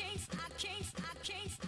I case, I case, I case.